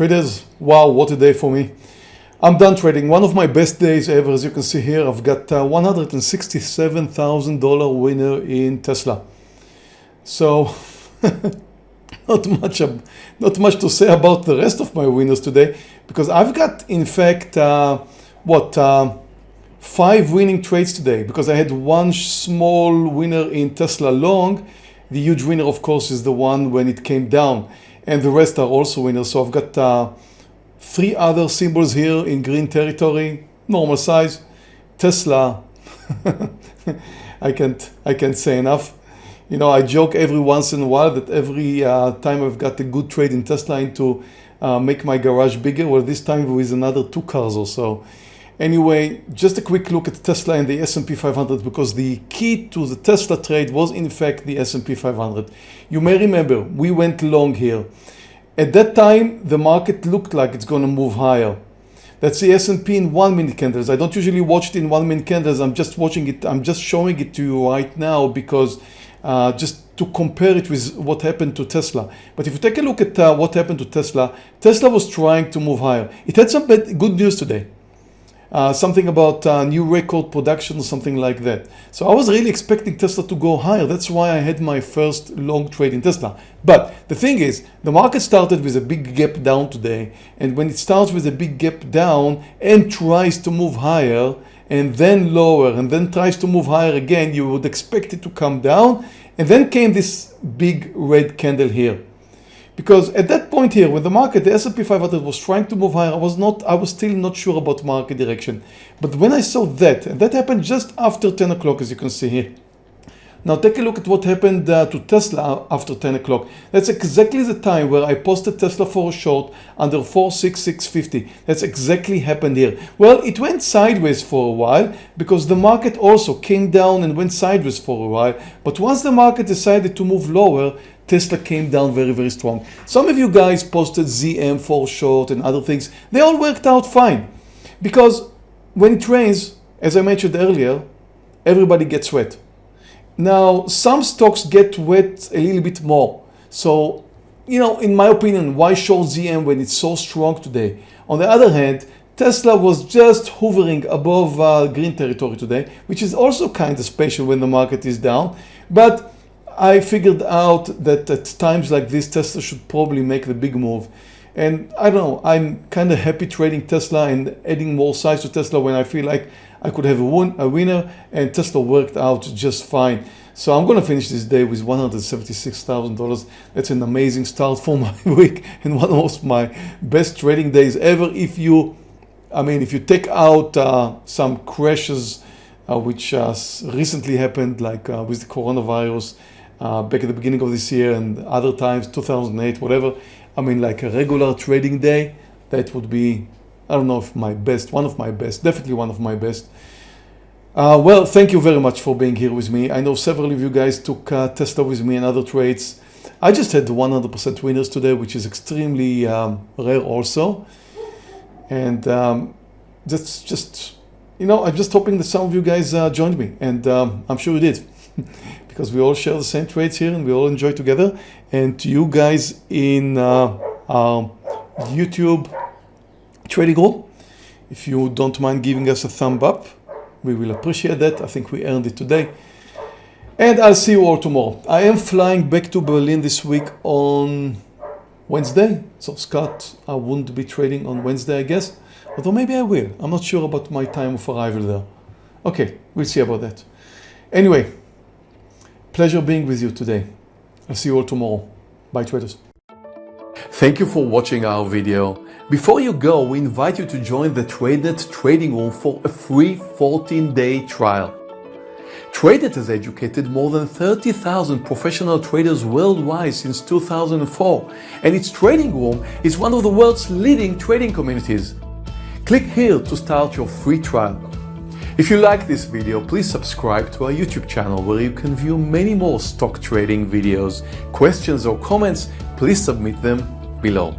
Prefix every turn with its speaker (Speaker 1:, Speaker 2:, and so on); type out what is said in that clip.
Speaker 1: Traders, wow, what a day for me. I'm done trading. One of my best days ever. As you can see here, I've got uh, $167,000 winner in Tesla. So not much, not much to say about the rest of my winners today because I've got, in fact, uh, what, uh, five winning trades today because I had one small winner in Tesla long. The huge winner, of course, is the one when it came down and the rest are also winners. So I've got uh, three other symbols here in green territory, normal size. Tesla, I can't, I can't say enough. You know, I joke every once in a while that every uh, time I've got a good trade in Tesla into uh, make my garage bigger, well, this time with another two cars or so. Anyway, just a quick look at Tesla and the S&P 500 because the key to the Tesla trade was in fact the S&P 500. You may remember we went long here. At that time, the market looked like it's going to move higher. That's the S&P in one minute candles. I don't usually watch it in one minute candles. I'm just watching it. I'm just showing it to you right now because uh, just to compare it with what happened to Tesla. But if you take a look at uh, what happened to Tesla, Tesla was trying to move higher. It had some bad, good news today uh, something about uh, new record production or something like that. So I was really expecting Tesla to go higher. That's why I had my first long trade in Tesla. But the thing is, the market started with a big gap down today. And when it starts with a big gap down and tries to move higher and then lower and then tries to move higher again, you would expect it to come down. And then came this big red candle here because at that point here when the market the S&P 500 was trying to move higher I was not I was still not sure about market direction but when I saw that and that happened just after 10 o'clock as you can see here now take a look at what happened uh, to Tesla after 10 o'clock. That's exactly the time where I posted Tesla for a short under 46650. That's exactly happened here. Well, it went sideways for a while because the market also came down and went sideways for a while. But once the market decided to move lower, Tesla came down very, very strong. Some of you guys posted ZM for short and other things. They all worked out fine because when it rains, as I mentioned earlier, everybody gets wet. Now, some stocks get wet a little bit more. So, you know, in my opinion, why short ZM when it's so strong today? On the other hand, Tesla was just hovering above uh, green territory today, which is also kind of special when the market is down. But I figured out that at times like this, Tesla should probably make the big move. And I don't know, I'm kind of happy trading Tesla and adding more size to Tesla when I feel like I could have a, win a winner and Tesla worked out just fine. So I'm going to finish this day with $176,000. That's an amazing start for my week and one of my best trading days ever. If you, I mean, if you take out uh, some crashes uh, which uh, recently happened like uh, with the coronavirus, uh, back at the beginning of this year and other times, 2008, whatever. I mean, like a regular trading day, that would be, I don't know if my best, one of my best, definitely one of my best. Uh, well, thank you very much for being here with me. I know several of you guys took uh, Tesla with me and other trades. I just had 100% winners today, which is extremely um, rare also. And um, that's just, you know, I'm just hoping that some of you guys uh, joined me and um, I'm sure you did. because we all share the same trades here and we all enjoy together. And to you guys in uh, our YouTube trading group, if you don't mind giving us a thumb up, we will appreciate that. I think we earned it today. And I'll see you all tomorrow. I am flying back to Berlin this week on Wednesday. So Scott, I wouldn't be trading on Wednesday, I guess. Although maybe I will. I'm not sure about my time of arrival there. Okay, we'll see about that. Anyway, Pleasure being with you today. I'll see you all tomorrow. Bye traders.
Speaker 2: Thank you for watching our video. Before you go, we invite you to join the TradeNet trading room for a free 14-day trial. TradeNet has educated more than 30,000 professional traders worldwide since 2004 and its trading room is one of the world's leading trading communities. Click here to start your free trial. If you like this video, please subscribe to our YouTube channel where you can view many more stock trading videos. Questions or comments, please submit them below.